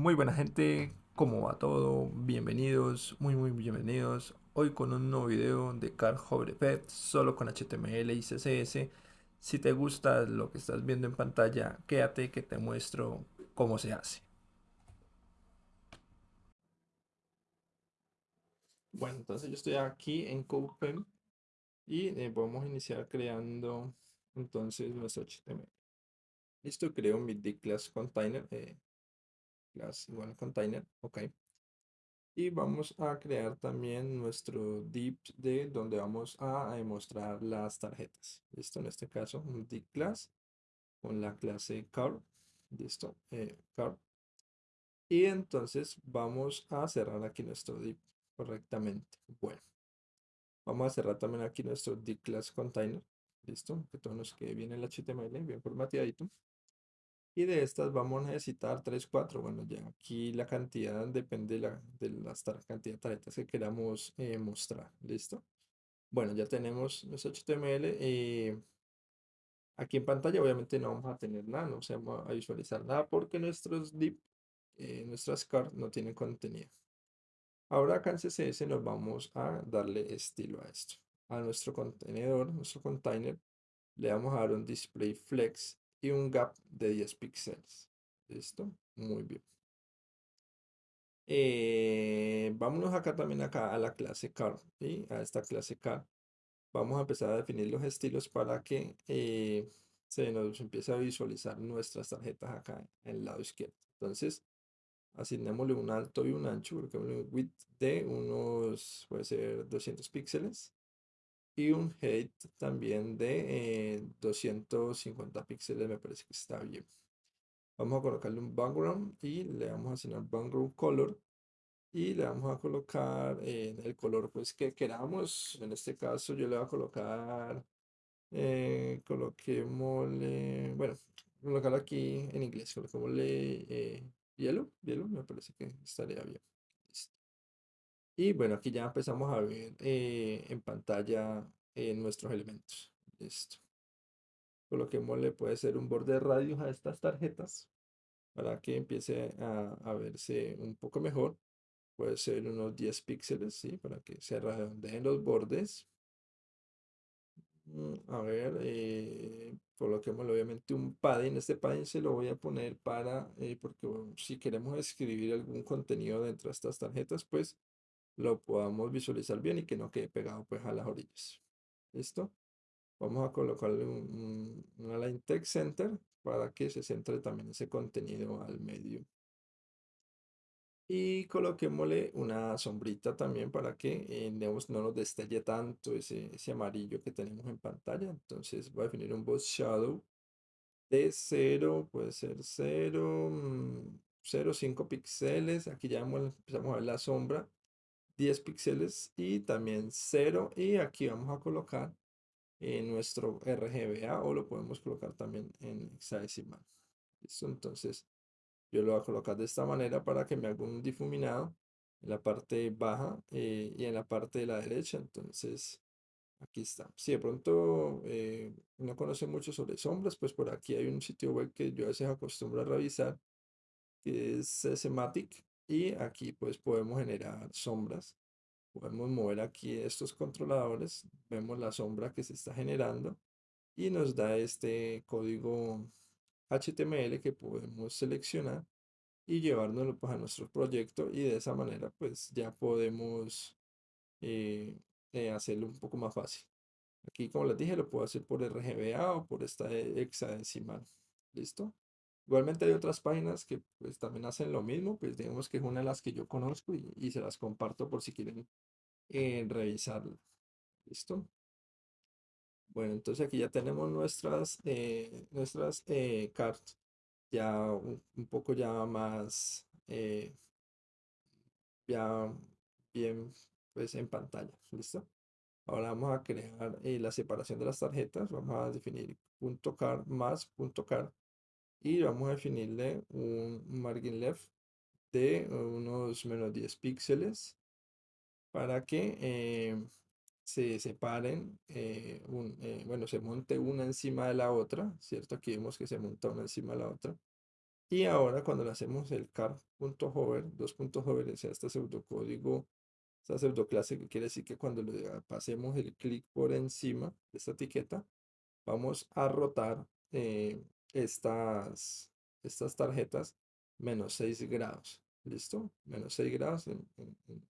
Muy buena gente, ¿cómo va todo? Bienvenidos, muy muy bienvenidos. Hoy con un nuevo video de Car Hover Pet, solo con HTML y CSS. Si te gusta lo que estás viendo en pantalla, quédate que te muestro cómo se hace. Bueno, entonces yo estoy aquí en CodePen y eh, vamos a iniciar creando entonces nuestro HTML. Listo, creo mi class container. Eh, class igual container, ok. Y vamos a crear también nuestro div de donde vamos a mostrar las tarjetas. Listo, en este caso un div class con la clase car. Listo, eh. Y entonces vamos a cerrar aquí nuestro div correctamente. Bueno, vamos a cerrar también aquí nuestro div class container. Listo, que todo nos quede bien el HTML, bien formateadito. Y de estas vamos a necesitar 3, 4. Bueno, ya aquí la cantidad depende de la, de las cantidad de tarjetas que queramos eh, mostrar. ¿Listo? Bueno, ya tenemos nuestro HTML. Eh, aquí en pantalla obviamente no vamos a tener nada, no vamos a visualizar nada porque nuestros div, eh, nuestras cards no tienen contenido. Ahora acá en CSS nos vamos a darle estilo a esto. A nuestro contenedor, nuestro container, le vamos a dar un display flex y un gap de 10 píxeles. ¿Listo? Muy bien. Eh, vámonos acá también acá a la clase car, a esta clase car. Vamos a empezar a definir los estilos para que eh, se nos empiece a visualizar nuestras tarjetas acá en el lado izquierdo. Entonces, asignémosle un alto y un ancho, porque un width de unos, puede ser 200 píxeles y un height también de 250 eh, píxeles me parece que está bien. Vamos a colocarle un background y le vamos a asignar background color y le vamos a colocar en el color pues que queramos. En este caso yo le voy a colocar eh, bueno colocarlo aquí en inglés coloquémosle eh, hielo hielo me parece que estaría bien y bueno, aquí ya empezamos a ver eh, en pantalla eh, nuestros elementos. Listo. Coloquémosle, puede ser un borde de radios a estas tarjetas para que empiece a, verse un poco mejor. Puede ser unos 10 píxeles, ¿sí? Para que se redondeen los bordes. Mm, a ver, eh, obviamente un padding. Este padding se lo voy a poner para, eh, porque si queremos escribir algún contenido dentro de estas tarjetas, pues lo podamos visualizar bien y que no quede pegado pues a las orillas. ¿Listo? Vamos a colocarle un, una line text center para que se centre también ese contenido al medio. Y coloquémosle una sombrita también para que eh, no nos destelle tanto ese, ese amarillo que tenemos en pantalla. Entonces voy a definir un boss shadow de 0, puede ser 0, 0,5 mm, píxeles. Aquí ya empezamos a ver la sombra 10 píxeles y también 0 y aquí vamos a colocar en nuestro RGBA o lo podemos colocar también en hexadecimal. ¿Listo? Entonces yo lo voy a colocar de esta manera para que me haga un difuminado en la parte baja eh, y en la parte de la derecha. Entonces aquí está. Si de pronto eh, no conoce mucho sobre sombras, pues por aquí hay un sitio web que yo a veces acostumbro a revisar que es Sematic y aquí pues podemos generar sombras. Podemos mover aquí estos controladores, vemos la sombra que se está generando y nos da este código HTML que podemos seleccionar y llevárnoslo pues, a nuestro proyecto y de esa manera pues ya podemos eh, eh, hacerlo un poco más fácil. Aquí como les dije lo puedo hacer por RGBA o por esta hexadecimal. ¿Listo? Igualmente hay otras páginas que pues también hacen lo mismo, pues digamos que es una de las que yo conozco y, se las comparto por si quieren eh. ¿Listo? Bueno, entonces aquí ya tenemos nuestras, eh, nuestras eh, cartas ya un, poco ya más, ya bien pues en pantalla. ¿Listo? Ahora vamos a crear la separación de las tarjetas. Vamos a definir punto .car más punto .car y vamos a definirle un margin left de unos menos 10 píxeles para que eh, se separen, eh, eh, bueno, se monte una encima de la otra, ¿cierto? Aquí vemos que se monta una encima de la otra. Y ahora cuando le hacemos el car.hover, dos puntos hover, o sea, este pseudocódigo, esta pseudoclase que quiere decir que cuando le pasemos el clic por encima de esta etiqueta, vamos a rotar eh, estas, estas tarjetas menos 6 grados. ¿Listo? Menos 6 grados en,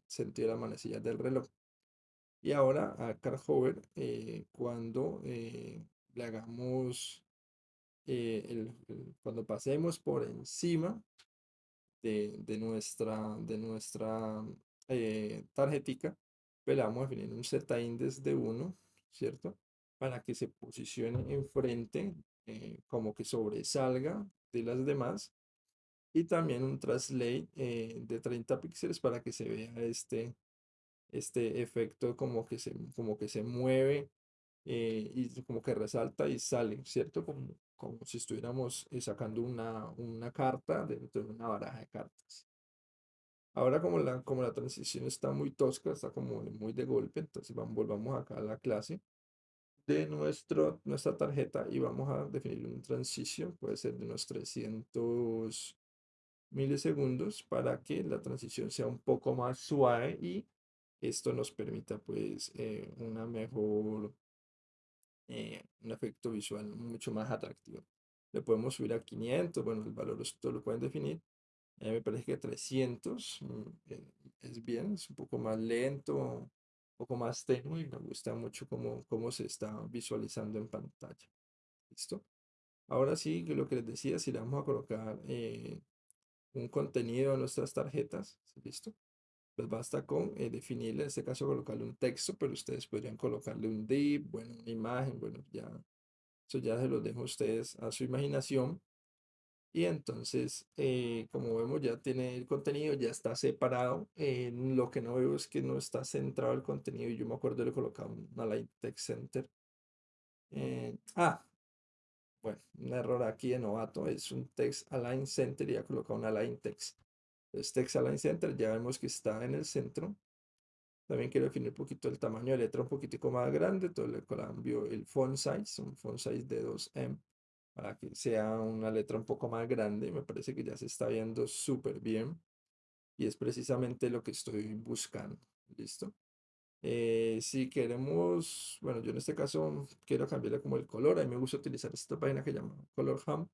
sentido de la manecilla del reloj. Y ahora a car hover, eh, cuando eh, le hagamos el, cuando pasemos por encima de, nuestra, de nuestra eh, tarjetica, pues le vamos a definir un z-index de 1, ¿cierto? Para que se posicione enfrente, eh, como que sobresalga de las demás. Y también un translate eh, de 30 píxeles para que se vea este, este efecto como que se, como que se mueve y como que resalta y sale, ¿cierto? Como, como si estuviéramos eh, sacando una, una carta dentro de una baraja de cartas. Ahora como la, como la transición está muy tosca, está como muy de golpe, entonces vamos, volvamos acá a la clase de nuestro, nuestra tarjeta y vamos a definir una transición, puede ser de unos 300 milisegundos para que la transición sea un poco más suave y esto nos permita pues eh, una mejor eh, un efecto visual mucho más atractivo. Le podemos subir a 500, bueno, el valor ustedes lo pueden definir. me parece que 300 mm, eh, es bien, es un poco más lento, un poco más tenue y me gusta mucho cómo, cómo se está visualizando en pantalla. ¿Listo? Ahora sí, lo que les decía, si le vamos a colocar eh, un contenido a nuestras tarjetas, ¿listo? pues basta con eh, definirle, en este caso colocarle un texto, pero ustedes podrían colocarle un div, bueno, una imagen, bueno, ya, eso ya se lo dejo a ustedes a su imaginación. Y entonces, eh, como vemos, ya tiene el contenido, ya está separado. Eh, lo que no veo es que no está centrado el contenido. Yo me acuerdo de colocar un Align Text Center. ah, bueno, un error aquí de novato. Es un Text Align Center y ya colocado un Align Text. Este Align Center ya vemos que está en el centro. También quiero definir un poquito el tamaño de letra un poquitico más grande. Entonces le cambio el font size, un font size de 2M, para que sea una letra un poco más grande. Me parece que ya se está viendo súper bien. Y es precisamente lo que estoy buscando. ¿Listo? Eh, si queremos, bueno, yo en este caso quiero cambiarle como el color. A mí me gusta utilizar esta página que llama Color Ham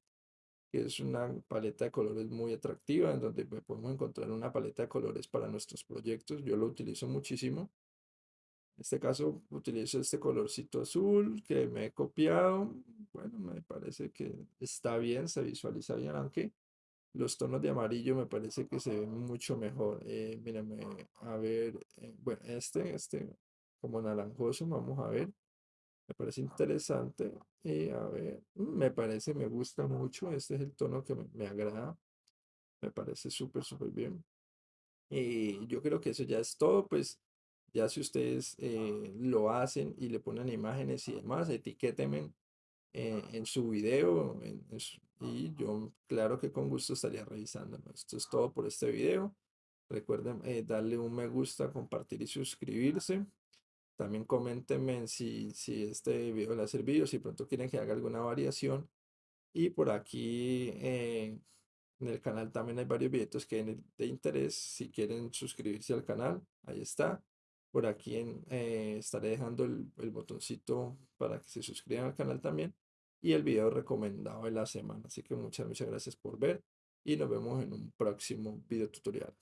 que es una paleta de colores muy atractiva, en donde podemos encontrar una paleta de colores para nuestros proyectos. Yo lo utilizo muchísimo. En este caso utilizo este colorcito azul que me he copiado. Bueno, me parece que está bien, se visualiza bien, aunque los tonos de amarillo me parece que se ven mucho mejor. Eh, a ver, eh, bueno, este, este como naranjoso, vamos a ver. Me parece interesante. Y a ver, me parece, me gusta mucho. Este es el tono que me, agrada. Me parece súper, súper bien. Y yo creo que eso ya es todo. Pues ya si ustedes eh, lo hacen y le ponen imágenes y demás, etiquétenme eh, en su video. y yo, claro que con gusto estaría revisando. Esto es todo por este video. Recuerden eh, darle un me gusta, compartir y suscribirse. También coméntenme si, si este video les ha servido, si pronto quieren que haga alguna variación. Y por aquí en el canal también hay varios videos que de interés. Si quieren suscribirse al canal, ahí está. Por aquí eh, estaré dejando el, el botoncito para que se suscriban al canal también. Y el video recomendado de la semana. Así que muchas, muchas gracias por ver. Y nos vemos en un próximo video tutorial.